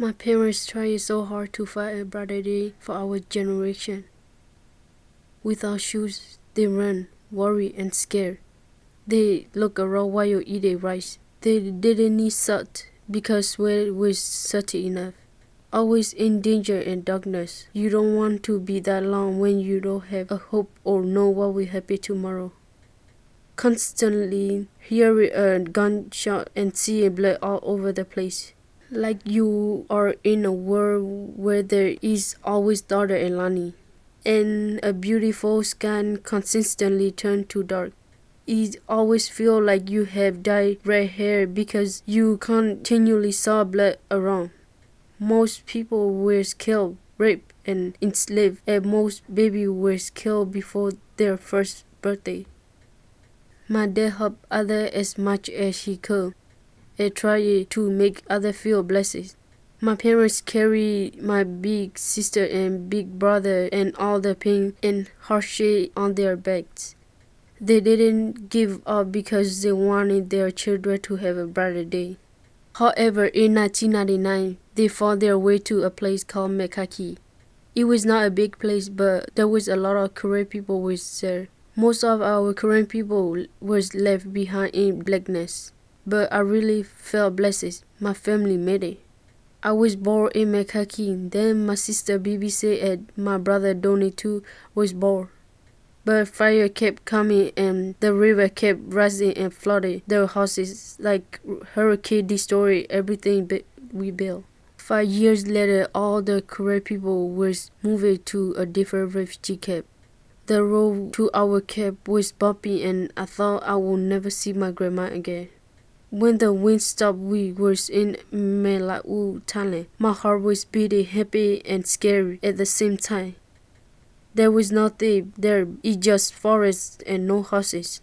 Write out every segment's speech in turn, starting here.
My parents tried so hard to fight a brighter day for our generation. Without shoes, they run, worry, and scared. They look around while you eat a rice. They didn't need salt because sweat was salty enough. Always in danger and darkness. You don't want to be that long when you don't have a hope or know what will happen tomorrow. Constantly hear a gunshot and see blood all over the place like you are in a world where there is always daughter and Lani, and a beautiful sky consistently turn to dark. It always feel like you have dyed red hair because you continually saw blood around. Most people were killed, raped, and enslaved, and most babies were killed before their first birthday. My dad helped others as much as he could and try to make others feel blessed. My parents carry my big sister and big brother and all the pain and hardship on their backs. They didn't give up because they wanted their children to have a brighter day. However, in 1999, they found their way to a place called Mekaki. It was not a big place, but there was a lot of Karen people was there. Most of our Karen people was left behind in blackness but I really felt blessed. My family made it. I was born in Mekaki, then my sister BBC and my brother Donny too was born. But fire kept coming and the river kept rising and flooded their houses like hurricane destroyed everything we built. Five years later, all the Karen people was moved to a different refugee camp. The road to our camp was bumpy and I thought I would never see my grandma again. When the wind stopped, we were in Melau, Thailand. My heart was beating happy and scary at the same time. There was nothing there, it just forest and no houses.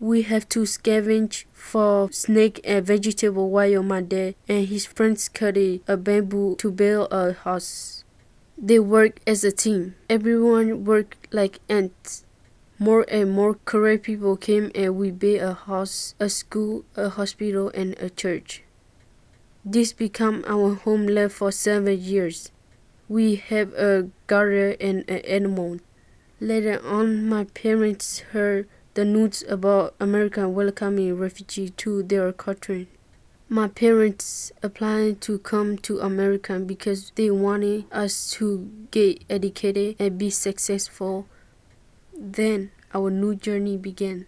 We have to scavenge for snake and vegetable while my dad and his friends cut a bamboo to build a house. They work as a team. Everyone worked like ants. More and more Karen people came and we built a house, a school, a hospital, and a church. This became our homeland for seven years. We have a garden and an animal. Later on, my parents heard the news about America welcoming refugees to their country. My parents applied to come to America because they wanted us to get educated and be successful then our new journey began.